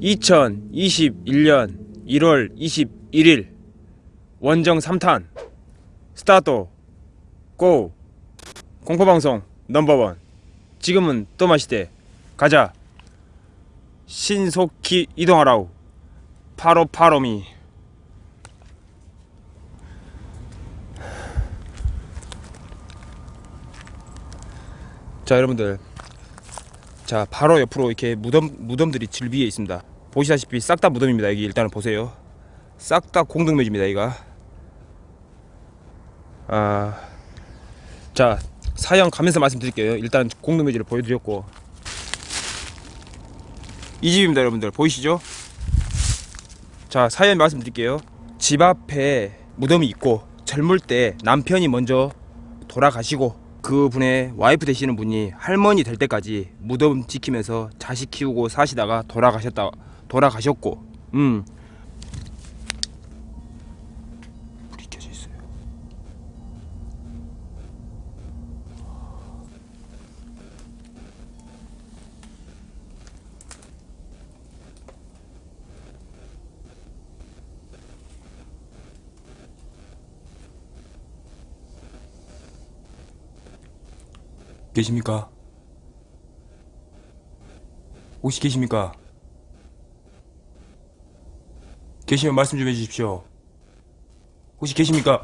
(2021년 1월 21일) 원정 3탄. 스타트. 고. 공포방송 넘버원. 지금은 또 마시대. 가자. 신속히 이동하라우 파로파로미 자 여러분들. 자 바로 옆으로 이렇게 무덤 무덤들이 질비해 있습니다. 보시다시피 싹 다 무덤입니다. 여기 일단은 보세요. 싹 다 공동묘지입니다 이가. 아자 사연 가면서 말씀드릴게요. 일단 공동묘지를 보여드렸고. 이 집입니다 여러분들. 보이시죠? 자 사연 말씀드릴게요. 집 앞에 무덤이 있고 젊을 때 남편이 먼저 돌아가시고 그분의 와이프 되시는 분이 할머니 될 때까지 무덤 지키면서 자식 키우고 사시다가 돌아가셨다 돌아가셨고 음 불이 켜져 있어요 계십니까? 혹시 계십니까? 계시면 말씀 좀 해주십시오. 혹시 계십니까?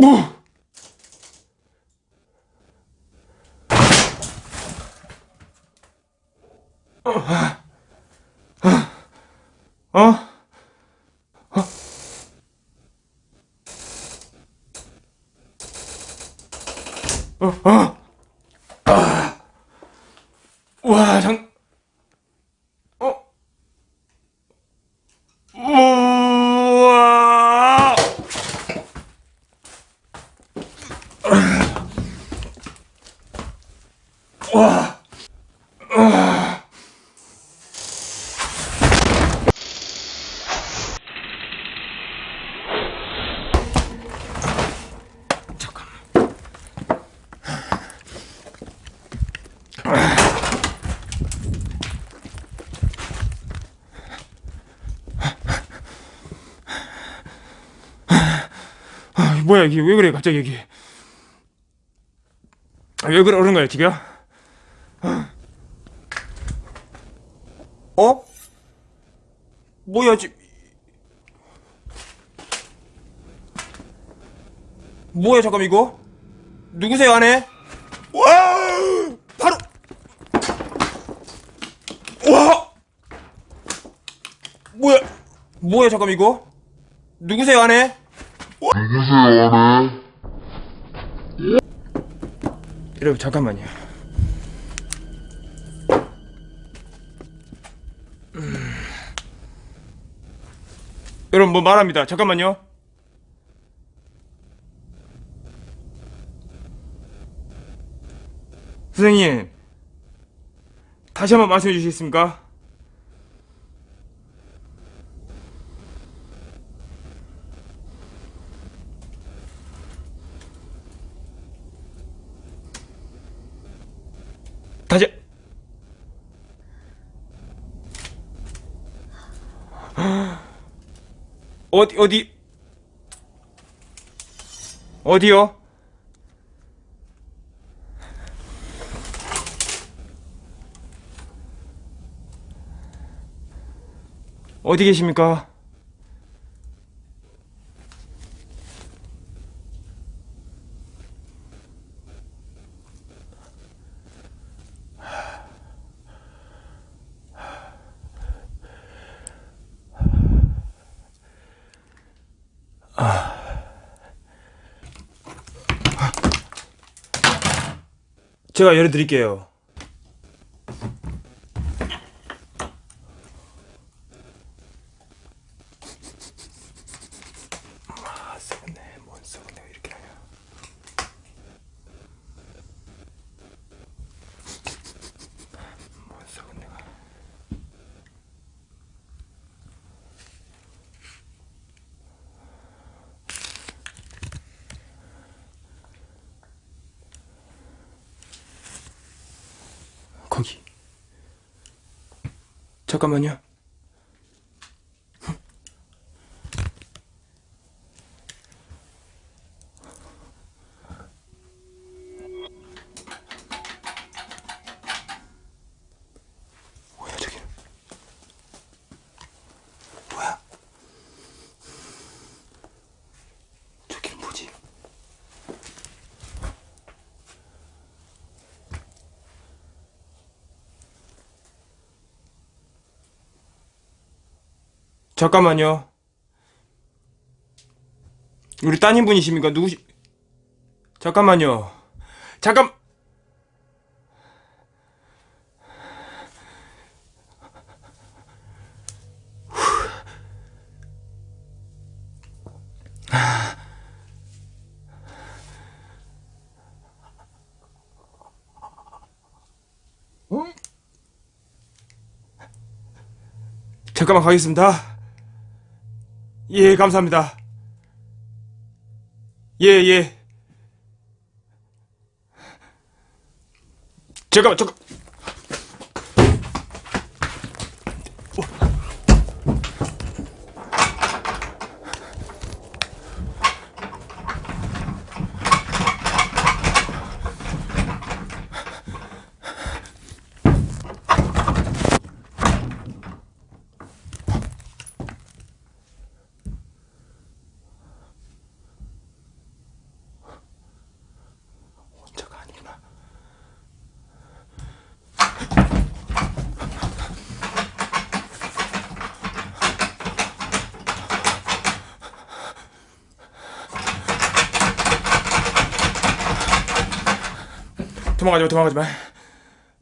어? 어? 어? 어? 아. 와, 장, 어? 우와! 와! 잠깐만. 아, 뭐야 이게 왜 그래 갑자기 여기 아, 왜 그러는 거야 지금? 어? 뭐야 지 뭐야 잠깐 이거? 누구세요 안에? 와 바로 와 뭐야 뭐야 잠깐 이거? 누구세요 안에? 여러분. 예? 잠깐만요. 음... 여러분 뭐 말합니다. 잠깐만요. 선생님 다시 한번 말씀해 주시겠습니까? 어디 어디 어디요? 어디 계십니까? 제가 열어드릴게요. 아, 썩었네. 뭔 썩었네. 왜 이렇게 하냐. 뭔 썩었네. 거기. 잠깐만요. 뭐야 저기? 뭐야? 저기 뭐지? 잠깐만요. 우리 따님 분이십니까? 누구시? 잠깐만요. 잠깐. 잠깐만 가겠습니다. 예, 감사합니다. 예, 예. 잠깐만, 잠깐. 도망가지 마, 도망가지 마.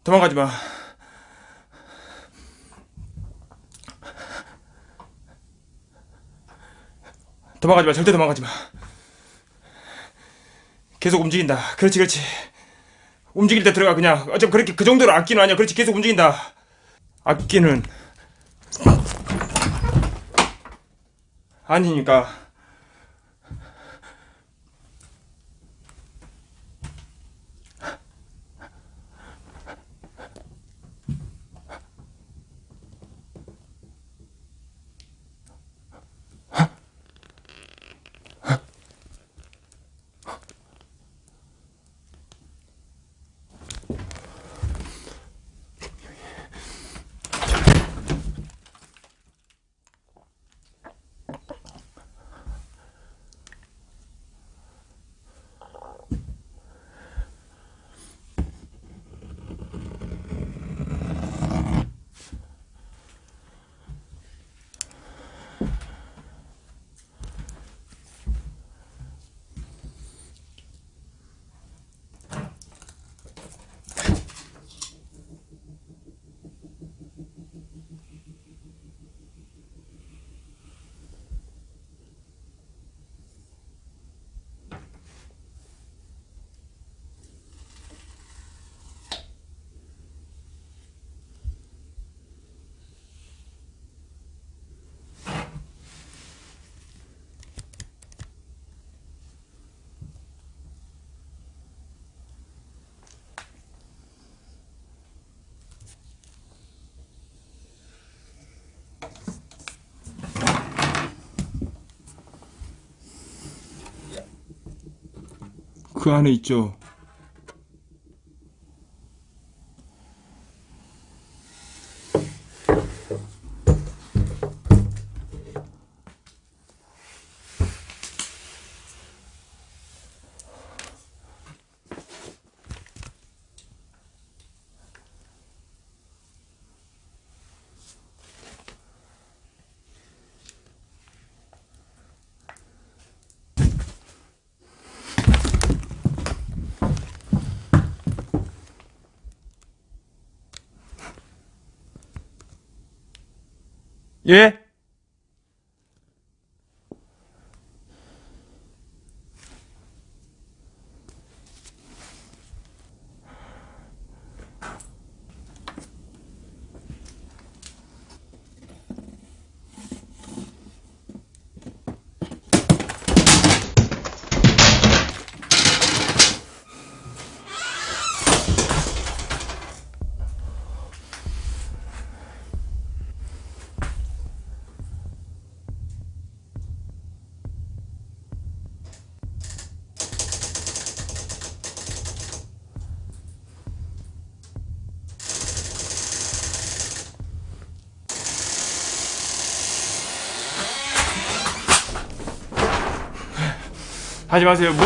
도망가지 마. 도망가지 마, 절대 도망가지 마. 계속 움직인다. 그렇지, 그렇지. 움직일 때 들어가 그냥. 어쩜 그렇게 그 정도로 악기는 아니야. 그렇지, 계속 움직인다. 악기는 아니니까. 그 안에 있죠. 예? 하지 마세요. 뭐?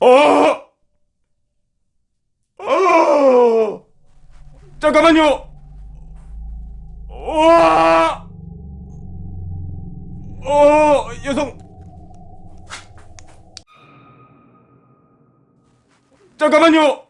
어! 어! 잠깐만요. 와! 어, 여성. 잠깐만요.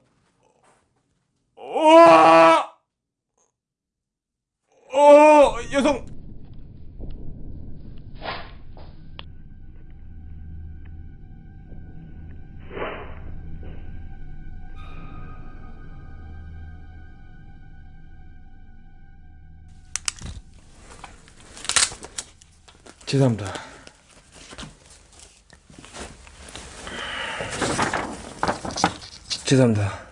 죄송합니다. 죄송합니다.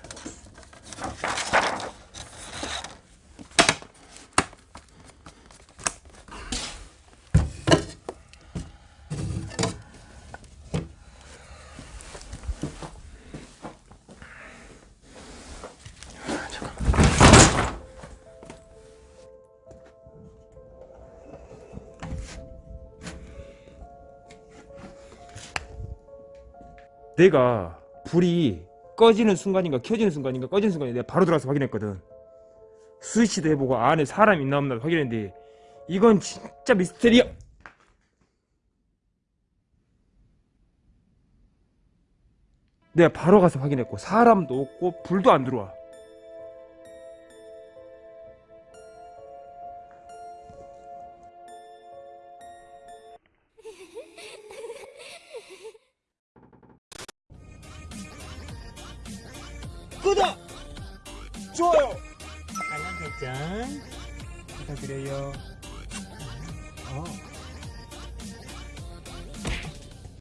내가 불이 꺼지는 순간인가 켜지는 순간인가 꺼지는 순간에 내가 바로 들어가서 확인했거든. 스위치도 해보고 안에 사람 있나 없나 확인했는데 이건 진짜 미스테리야. 내가 바로 가서 확인했고 사람도 없고 불도 안 들어와